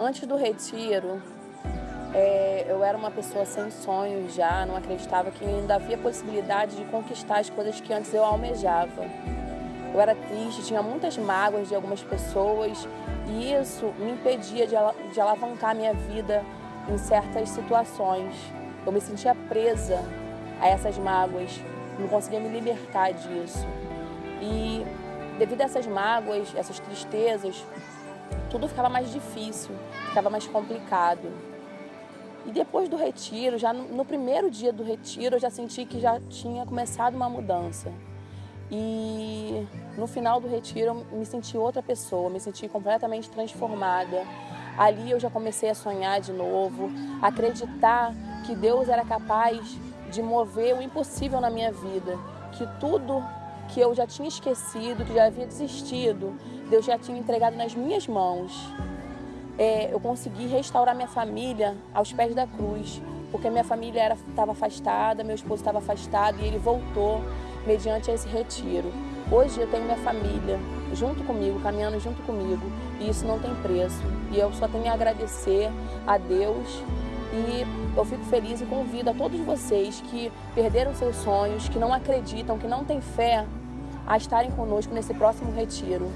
Antes do retiro, é, eu era uma pessoa sem sonhos já, não acreditava que ainda havia possibilidade de conquistar as coisas que antes eu almejava. Eu era triste, tinha muitas mágoas de algumas pessoas e isso me impedia de, de alavancar minha vida em certas situações. Eu me sentia presa a essas mágoas, não conseguia me libertar disso. E devido a essas mágoas, essas tristezas, tudo ficava mais difícil, ficava mais complicado. E depois do retiro, já no primeiro dia do retiro, eu já senti que já tinha começado uma mudança. E no final do retiro, eu me senti outra pessoa, me senti completamente transformada. Ali eu já comecei a sonhar de novo, acreditar que Deus era capaz de mover o impossível na minha vida, que tudo que eu já tinha esquecido, que já havia desistido, Deus já tinha entregado nas minhas mãos. É, eu consegui restaurar minha família aos pés da cruz, porque minha família estava afastada, meu esposo estava afastado e ele voltou mediante esse retiro. Hoje eu tenho minha família junto comigo, caminhando junto comigo, e isso não tem preço. E eu só tenho a agradecer a Deus e eu fico feliz e convido a todos vocês que perderam seus sonhos, que não acreditam, que não têm fé, a estarem conosco nesse próximo retiro.